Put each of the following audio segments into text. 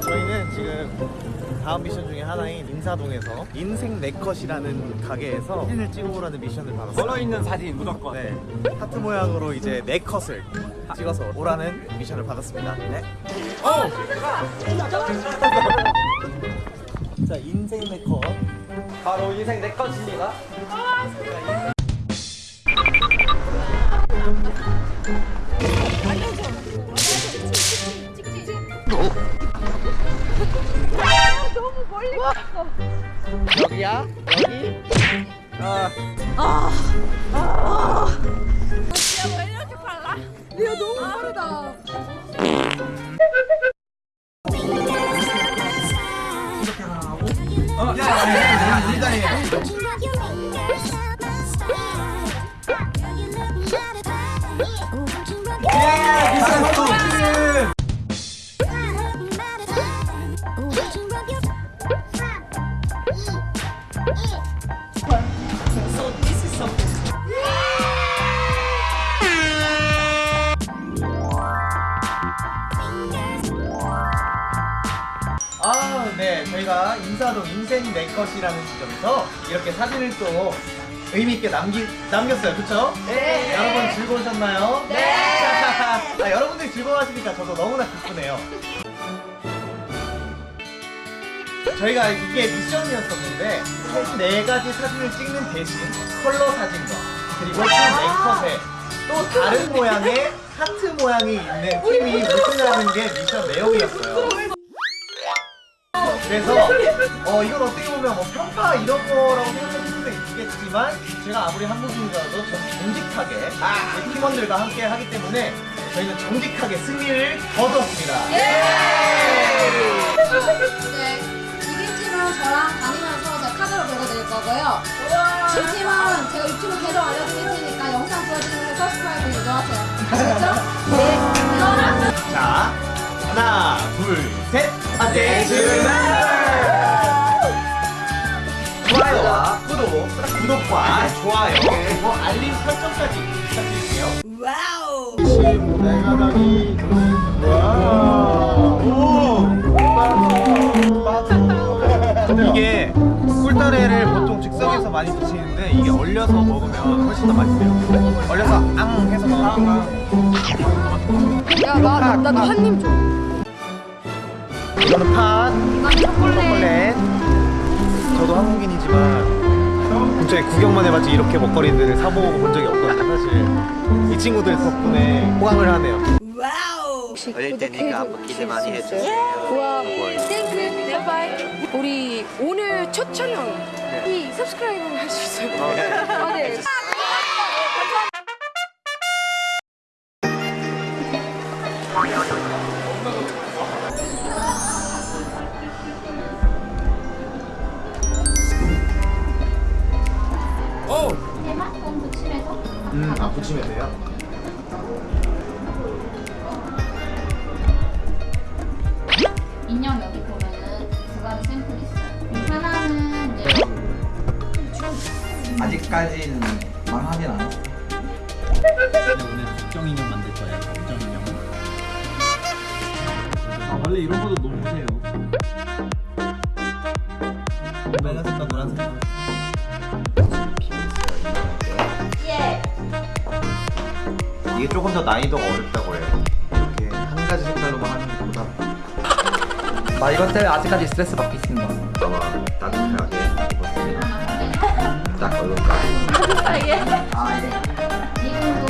저희는 지금 다음 미션 중에 하나인 인사동에서 인생 네컷이라는 가게에서 사진을 찍어보라는 미션을 받았어요 걸어있는 사진 무조건 네. 하트 모양으로 이제 네컷을 찍어서 오라는 미션을 받았습니다 네. 어! 자 인생 네컷 바로 인생 네컷입니다 아, 여기야? 여기? 아, 왜 이렇게 빨라? 리아 너무 빠르다. 저희가 인사동 인생 내 것이라는 지점에서 이렇게 사진을 또 의미 있게 남기, 남겼어요. 그쵸? 네. 여러분 즐거우셨나요? 네. 아, 여러분들이 즐거워하시니까 저도 너무나 기쁘네요. 저희가 이게 미션이었었는데 총 4가지 사진을 찍는 대신 컬러 사진과 그리고 총 4컷에 또 다른 모양의 하트 모양이 있는 팀이 우승하는 게 미션 내용이었어요. 어 이건 어떻게 보면 뭐 평가 이런 거라고 생각하실 수도 있겠지만 제가 아무리 한국인이라도 전 정직하게 제 팀원들과 함께 하기 때문에 저희는 정직하게 승리를 거뒀습니다. 네. 이긴 팀은 저랑 다니면서 제가 카드로 보여드릴 거고요. 진 팀은 제가 유튜브 계정 알려드릴 테니까 영상 보여드리는 거 서브스크라이브 유도하세요. 아시겠죠? 네. 자 하나 둘셋 아테이즈 구독 구독과 좋아요 그리고 알림 설정까지 부탁드릴게요. wow. 내가 다니. 이게 꿀타래를 보통 즉석에서 많이 드시는데 이게 얼려서 먹으면 훨씬 더 맛있어요. 얼려서 앙 해서 먹으면 야, 나, 나도 한입 줘. 이거는 팥, 초콜릿. 초콜릿. 저도 한국인이지만 진짜 구경만 해봤지 이렇게 먹거리들을 사 먹어 본 적이 없거든요 사실. 이 친구들 덕분에 호강을 하네요. 올릴 테니까 기대 많이 해주세요. 우와, thank you, bye bye. 우리 오늘 첫 촬영 이 subscribe 할 수 있어요. 아, 네. 음, 아 붙이면 돼요? 인형 여기 보면은 두 가지 샘플 있어요. 하나는 이제 아직까지는 망하진 않았어. 오늘 국정 인형 만들 거예요 국정 인형 아 원래 이런 것도 너무 세요 이게 조금 더 난이도가 어렵다고 해요. 이렇게 한 가지 색깔로만 하는 것보다 나 이것 때문에 아직까지 스트레스 받고 있습니다. 아마 따뜻하게 입었습니다. 딱 얼굴까지. 아 예. 이름도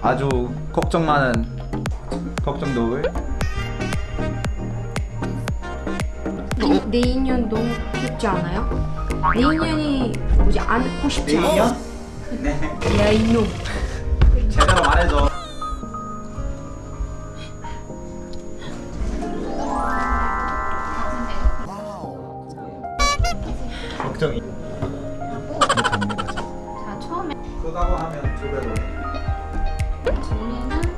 아주 걱정 많은 걱정도울. 내, 내 인연 너무 귀엽지 않아요? 내 인연이 뭐지 안고 싶지 않아? 네. 야 이놈 제대로 말해줘. 걱정이. 자 처음에 그거하고 하면 두 배로. 종이는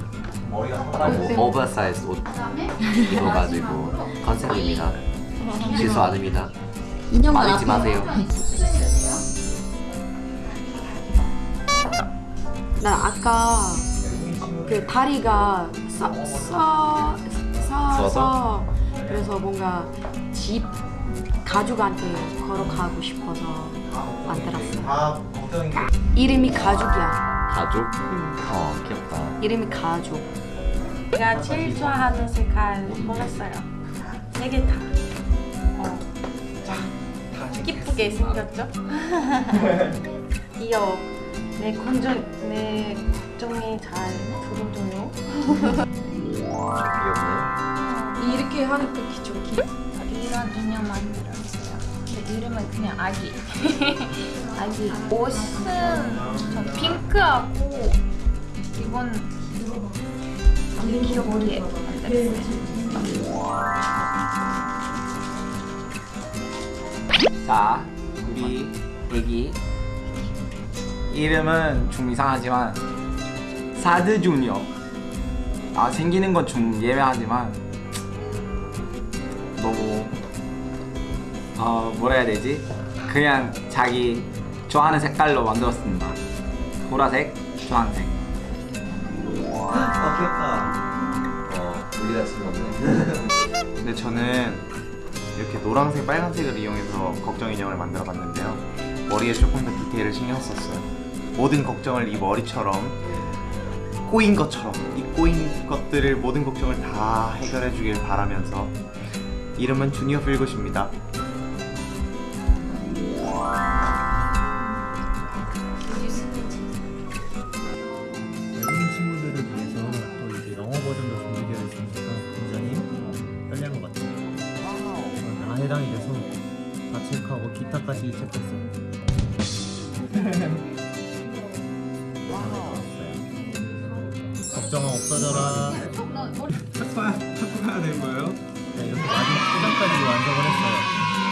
머리가 너무 오버사이즈 옷 입어가지고 컨셉입니다. 실수 아닙니다. 인형 말리지 마세요. 나 아까 그 다리가 싸, 싸, 싸서? 그래서 뭔가 집 가족한테 걸어가고 싶어서 만들었어요. 게 이름이 가족이야. 가족? 어 귀엽다. 이름이 가족. 제가 제일 좋아하는 색깔 몰랐어요. 세개 다. 어. 기쁘게 생겼죠? 귀여워. 내 건조, 내 걱정이 잘 들어줘요. 귀엽네. 이렇게 하니까 좀 귀. 이런 인형. 근데 이름은 그냥 아기. 아기. 옷은 저 핑크하고 이건 귀엽게 만들었어요. 자, 우리 애기 이름은 좀 이상하지만 사드 주니어. 아 생기는 건 좀 예매하지만 어 뭐라 해야 되지? 그냥 자기 좋아하는 색깔로 만들었습니다. 보라색, 주황색. 아 귀엽다 어 우리가 친구네. 근데 저는 이렇게 노란색, 빨간색을 이용해서 걱정 인형을 만들어 봤는데요. 머리에 조금 더 디테일을 신경 썼어요. 모든 걱정을 이 머리처럼 꼬인 것처럼 이 꼬인 것들을 모든 걱정을 다 해결해 주길 바라면서 이름은 주니어 필굿입니다. 해당이 돼서 다 체크하고 기타까지 체크했어요. 걱정은 없어져라. 착각해야 된 거예요? 네, 이렇게 마지막 포장까지 완성을 했어요.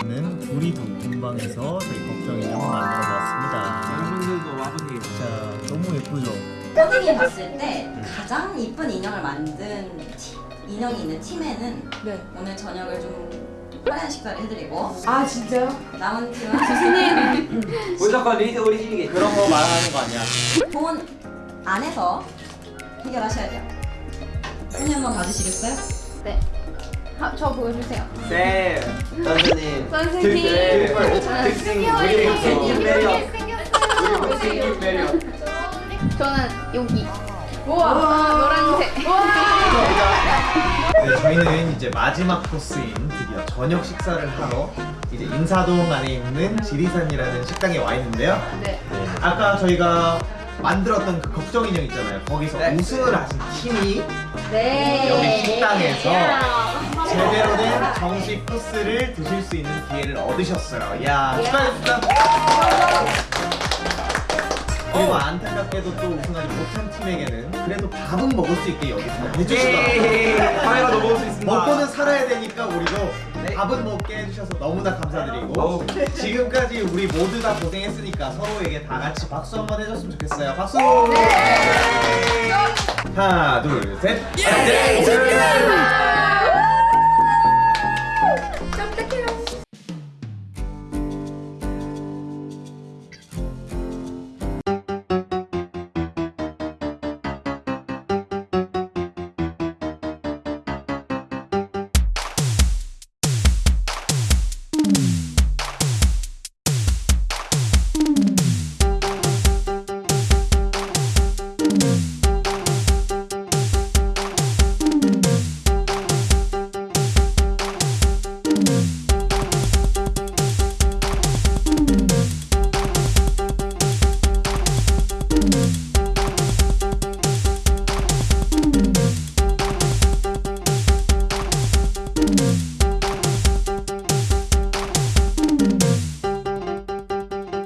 저는 두리두 본방에서 저희 걱정 인형을 만들어 보았습니다. 여러분들도 와보세요. 자, 너무 예쁘죠? 선생님이 봤을 때 가장 이쁜 인형을 만든 티- 인형이 있는 팀에는 네. 오늘 저녁을 좀 화려한 식사를 해드리고 아 진짜요? 남은 팀은 무조건 리즈 오리진이겠지. 그런 거 말하는 거 아니야 돈 안에서 해결하셔야 돼요. 손님 한번 봐주시겠어요? 네. 아, 저 보여주세요. 네. 선생님 선생님. 저는 여기. 우와, 노란색. 네, 저희는 이제 마지막 코스인 드디어 저녁 식사를 하러 이제 인사동 안에 있는 지리산이라는 식당에 와 있는데요. 네. 아까 저희가 만들었던 그 걱정 인형 있잖아요. 거기서 우승을 하신 팀이 네. 여기 식당에서 제대로 된 정식 코스를 드실 수 있는 기회를 얻으셨어요. 야 축하드립니다. 그리고 안타깝게도 또 우승하지 못한 팀에게는 그래도 밥은 먹을 수 있게 여기서 해주시더라고요. 카메라도 먹을 수 있습니다. 먹고는 살아야 되니까 우리도 밥은 먹게 해주셔서 너무나 감사드리고 지금까지 우리 모두 다 고생했으니까 서로에게 다 같이 박수 한번 해줬으면 좋겠어요. 박수! 하나 둘 셋. 음.